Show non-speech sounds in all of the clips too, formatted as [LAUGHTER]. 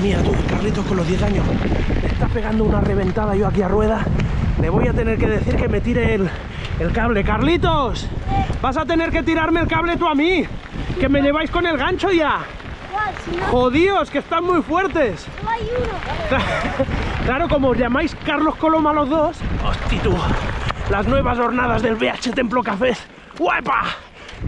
mía, tú, Carlitos con los 10 años. Me está pegando una reventada yo aquí a rueda. Le voy a tener que decir que me tire el, el cable. ¡Carlitos! Vas a tener que tirarme el cable tú a mí. Que me lleváis con el gancho ya. ¡Jodíos, que están muy fuertes! [LAUGHS] Claro, como os llamáis Carlos Coloma los dos. ¡Hosti tú! Las nuevas jornadas del BH Templo Cafés. ¡Guapa!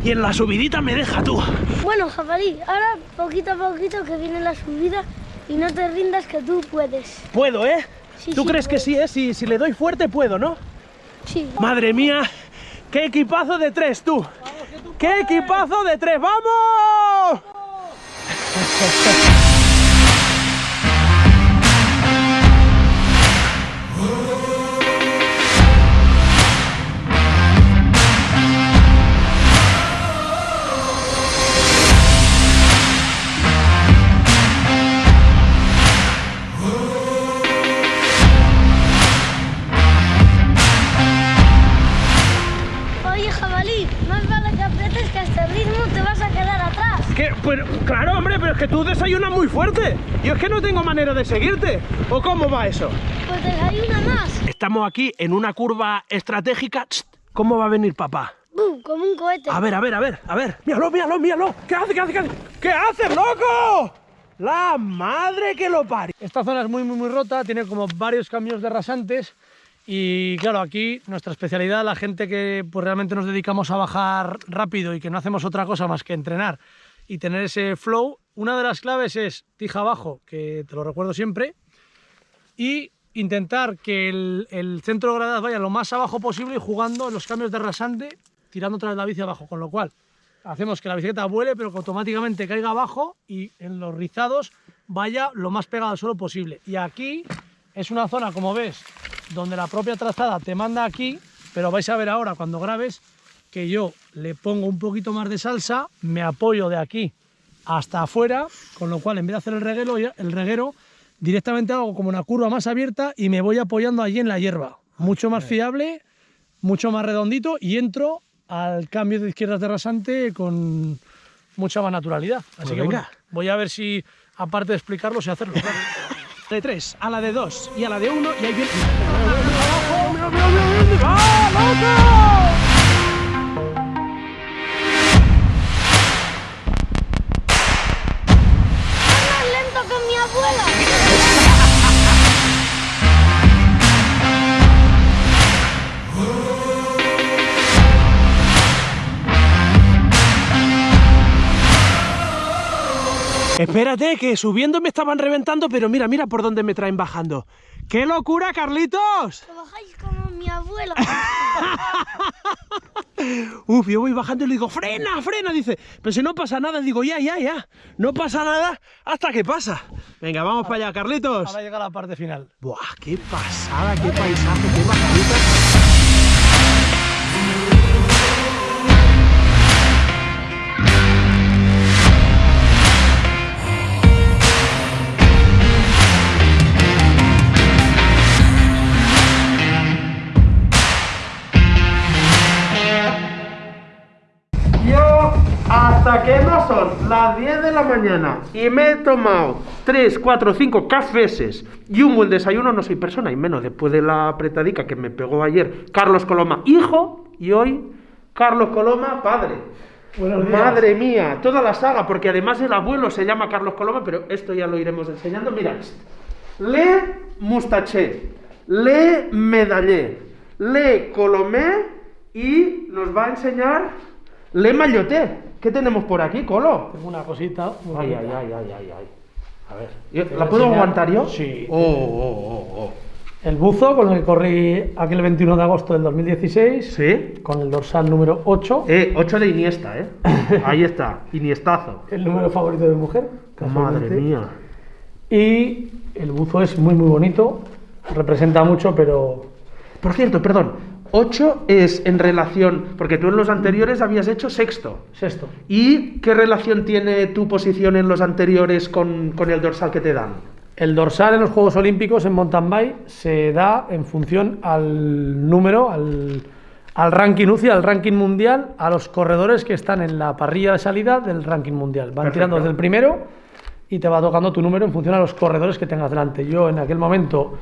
Y en la subidita me deja tú. Bueno, jabalí, ahora poquito a poquito que viene la subida y no te rindas que tú puedes. Puedo, ¿eh? Sí, ¿Tú sí, crees que sí, eh? Si, si le doy fuerte, puedo, ¿no? Sí. Madre mía, qué equipazo de tres, tú. ¡Qué equipazo de tres! ¡Vamos! Oye, [LAUGHS] que tú desayunas muy fuerte. Yo es que no tengo manera de seguirte. ¿O cómo va eso? Pues desayuna más. Estamos aquí en una curva estratégica. ¿Cómo va a venir papá? ¡Bum! Como un cohete. A ver, a ver, a ver, a ver. Míralo, míralo, míralo. ¿Qué hace, qué hace, qué hace? ¿Qué haces, loco? La madre que lo parió. Esta zona es muy, muy, muy rota, tiene como varios caminos de rasantes y claro, aquí nuestra especialidad, la gente que pues, realmente nos dedicamos a bajar rápido y que no hacemos otra cosa más que entrenar y tener ese flow, una de las claves es tija abajo, que te lo recuerdo siempre, y intentar que el, centro de gravedad vaya lo más abajo posible jugando en los cambios de rasante, tirando otra vez la bici abajo, con lo cual hacemos que la bicicleta vuele, pero que automáticamente caiga abajo y en los rizados vaya lo más pegado al suelo posible. Y aquí es una zona, como ves, donde la propia trazada te manda aquí, pero vais a ver ahora cuando grabes que yo le pongo un poquito más de salsa, me apoyo de aquí hasta afuera, con lo cual en vez de hacer el reguero, el reguero directamente hago como una curva más abierta y me voy apoyando allí en la hierba. Mucho más fiable, mucho más redondito y entro al cambio de izquierdas de rasante con mucha más naturalidad. Así Pues que venga. bueno, voy a ver si, aparte de explicarlo, sé hacerlo. claro. [LAUGHS] De tres, a la de dos y a la de uno y ahí viene. ¡Abajo! ¡Mira, mira, mira, mira! ¡Va, loco! Espérate, que subiendo me estaban reventando, pero mira, mira por dónde me traen bajando. ¡Qué locura, Carlitos! Que bajáis como mi abuela. [LAUGHS] Uf, yo voy bajando y le digo, frena, frena, dice. Pero si no pasa nada, digo, ya, ya, ya. No pasa nada hasta que pasa. Venga, vamos para allá, Carlitos. Ahora llega la parte final. Buah, qué pasada, qué paisaje, qué bajadita. Son las 10 de la mañana y me he tomado 3, 4, 5 cafeses y un buen desayuno, no soy persona, y menos después de la apretadica que me pegó ayer Carlos Coloma, hijo, y hoy Carlos Coloma, padre. Madre mía, toda la saga, porque además el abuelo se llama Carlos Coloma, pero esto ya lo iremos enseñando. Mira, Le Mustaché, Le Medallé, Le Colomé y nos va a enseñar Le Mayoté. ¿Qué tenemos por aquí, Colo? Tengo una cosita. Ay, ay, ay, ay, ay, ay. A ver, ¿yo- Te ¿la puedo enseñar. aguantar yo? Sí. Oh, oh, oh, oh. El buzo con el que corrí aquel 21 de agosto del 2016, ¿Sí? con el dorsal número 8, Eh, 8 de Iniesta, ¿eh? [LAUGHS] Ahí está, Iniestazo. el número favorito de mujer. Madre mía. Y el buzo es muy muy bonito, representa mucho, pero Por cierto, perdón, 8 es en relación, porque tú en los anteriores habías hecho sexto. sexto. ¿Y qué relación tiene tu posición en los anteriores con, con el dorsal que te dan? El dorsal en los Juegos Olímpicos en mountain bike se da en función al número, al, al ranking UCI, al ranking mundial, a los corredores que están en la parrilla de salida del ranking mundial. Van Perfecto. tirando desde el primero y te va tocando tu número en función a los corredores que tengas delante. Yo en aquel momento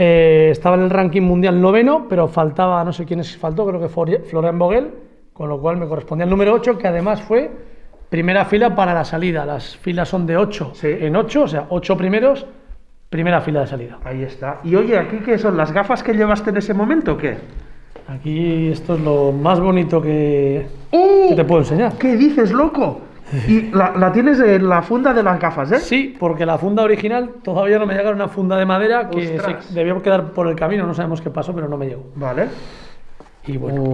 eh, estaba en el ranking mundial noveno, pero faltaba, no sé quién faltó, creo que fue Florian Vogel, con lo cual me correspondía el número 8, que además fue primera fila para la salida. Las filas son de 8 en 8, o sea, 8 primeros, primera fila de salida. Ahí está. Y oye, ¿aquí qué son? ¿Las gafas que llevaste en ese momento o qué? Aquí esto es lo más bonito que, ¡Uh! te puedo enseñar. ¿Qué dices, loco? Y la, tienes en la funda de las gafas, ¿eh? Sí, porque la funda original todavía no me llega una funda de madera que se debió quedar por el camino, no sabemos qué pasó, pero no me llegó. Vale. Y bueno,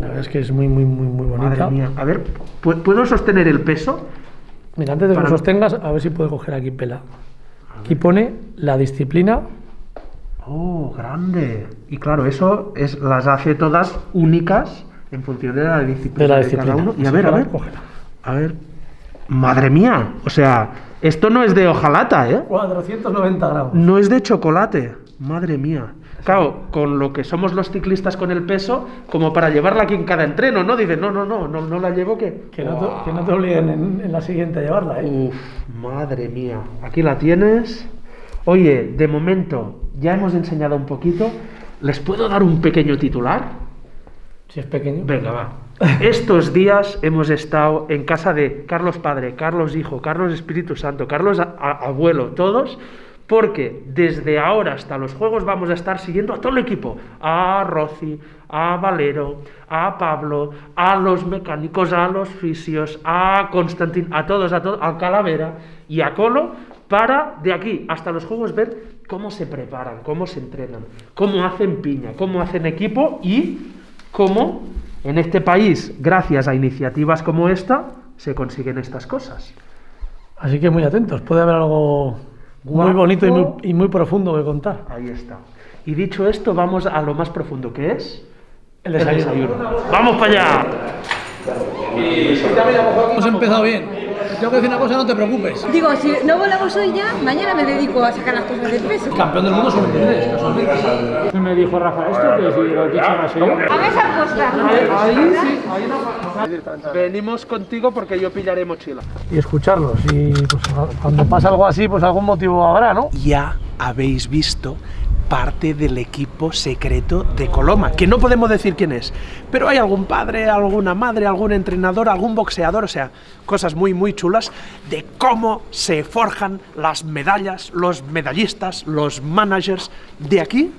la verdad es que es muy, muy, muy, muy bonita. Madre mía. A ver, ¿puedo sostener el peso? Mira, antes de que lo sostengas, a ver si puedo coger aquí pela. Aquí pone la disciplina Oh, grande. Y claro, eso es, las hace todas únicas en función de la disciplina de, cada uno. Y a ver, a ver, a ver. Madre mía, o sea, esto no es de hojalata, ¿eh? 490 gramos. No es de chocolate. Madre mía. Claro, con lo que somos los ciclistas con el peso, como para llevarla aquí en cada entreno, ¿no? Dices, no, no, no, no, no la llevo que... Que no, te, que no te obliguen en, en, la siguiente a llevarla, ¿eh? Uf, madre mía. Aquí la tienes. Oye, de momento ya hemos enseñado un poquito. ¿Les puedo dar un pequeño titular? Si es pequeño. Venga, va. Estos días hemos estado en casa de Carlos Padre, Carlos Hijo, Carlos Espíritu Santo, Carlos Abuelo, todos, porque desde ahora hasta los juegos vamos a estar siguiendo a todo el equipo, a Rossi, a Valero, a Pablo, a los mecánicos, a los fisios, a Constantín, a todos, a todos, a Calavera y a Colo, para de aquí hasta los juegos ver cómo se preparan, cómo se entrenan, cómo hacen piña, cómo hacen equipo y cómo en este país, gracias a iniciativas como esta, se consiguen estas cosas. Así que muy atentos, puede haber algo muy bonito y muy, profundo que contar. Ahí está. Y dicho esto, vamos a lo más profundo, que es el desayuno. ¡Vamos para allá! Hemos empezado bien tengo que decir una cosa, no te preocupes. Digo, si no volamos hoy ya, mañana me dedico a sacar las cosas del peso. Campeón del mundo son 23, casualmente. Me dijo Rafa esto, que si lo he dicho no sé yo. A ver esa costa. Ahí, sí, ahí no Venimos contigo porque yo pillaré mochila. Y escucharlos. Y pues cuando pasa algo así, pues algún motivo habrá, ¿no? Ya habéis visto parte del equipo secreto de Coloma, que no podemos decir quién es, pero hay algún padre, alguna madre, algún entrenador, algún boxeador, o sea, cosas muy muy chulas de cómo se forjan las medallas, los medallistas, los managers de aquí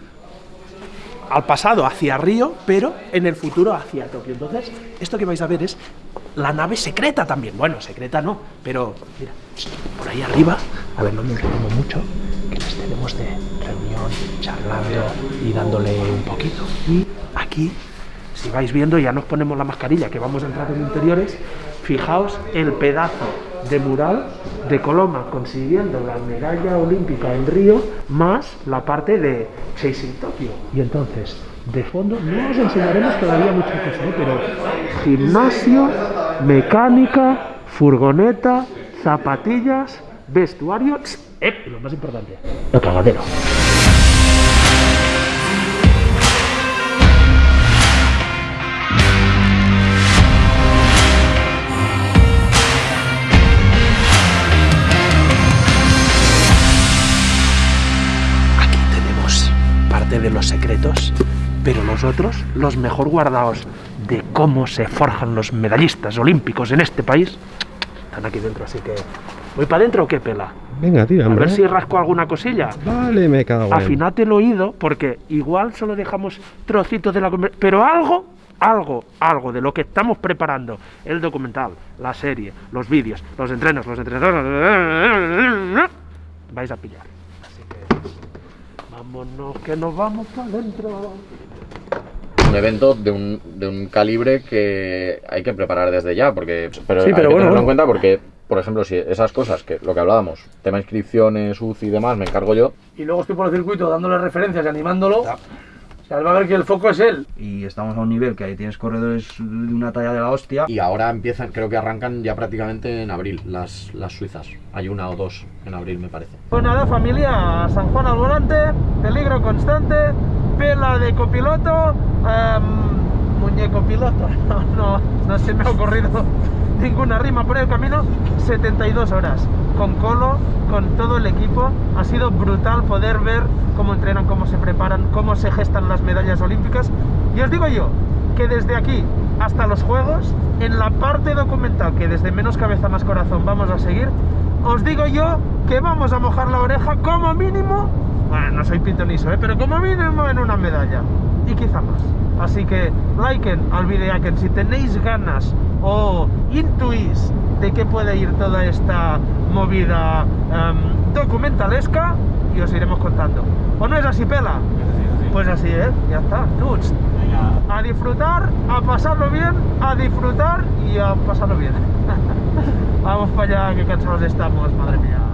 al pasado hacia Río, pero en el futuro hacia Tokio. Entonces, esto que vais a ver es la nave secreta también. Bueno, secreta no, pero mira, por ahí arriba, a ver, no me enredemos mucho, que les tenemos de charlando y dándole un poquito. Y aquí, si vais viendo, ya nos ponemos la mascarilla, que vamos a entrar en interiores, fijaos el pedazo de mural de Coloma consiguiendo la medalla olímpica en Río más la parte de Chasing Tokio. Y entonces, de fondo, no os enseñaremos todavía muchas cosas, ¿eh? pero gimnasio, mecánica, furgoneta, zapatillas, vestuario eh, y lo más importante, el cagadero. De los secretos, pero nosotros, los mejor guardados de cómo se forjan los medallistas olímpicos en este país, están aquí dentro, así que... ¿Voy para adentro o qué pela? Venga, tío. A ver si rasco alguna cosilla. Vale, me cago en. Afinate el oído, porque igual solo dejamos trocitos de la conversación. Pero algo, algo, algo de lo que estamos preparando, el documental, la serie, los vídeos, los entrenos, los entrenadores, vais a pillar. Vámonos, que nos vamos para adentro. Un evento de un, de un calibre que hay que preparar desde ya, porque pero Sí, hay que bueno, tenerlo en cuenta porque, por ejemplo, si esas cosas, que lo que hablábamos, tema inscripciones, UCI y demás, me encargo yo, Y luego estoy por el circuito dándole referencias y animándolo. O sea, él va a ver que el foco es él. y estamos a un nivel que ahí tienes corredores de una talla de la hostia. y ahora empiezan, creo que arrancan ya prácticamente en abril las, las suizas. Hay una o dos en abril, me parece. Pues nada, familia, San Juan al volante, peligro constante, pela de copiloto, em, muñeco piloto, no, [LAUGHS] no, no se me ha ocurrido ninguna rima por el camino, 72 horas con Colo, con todo el equipo. Ha sido brutal poder ver cómo entrenan, cómo se preparan, cómo se gestan las medallas olímpicas. Y os digo yo que desde aquí hasta los Juegos, en la parte documental que desde menos cabeza más corazón vamos a seguir, os digo yo que vamos a mojar la oreja como mínimo, bueno, no soy pitoniso, ¿eh? pero como mínimo en una medalla y quizá más. Así que liken al videaken si tenéis ganas o intuís de qué puede ir toda esta movida em, documentalesca y os iremos contando. ¿O no es así, Pela? Pues así, ¿eh? Ya está. Dudes. A disfrutar, a pasarlo bien, a disfrutar y a pasarlo bien. [LAUGHS] Vamos para allá, que cansados estamos, madre mía.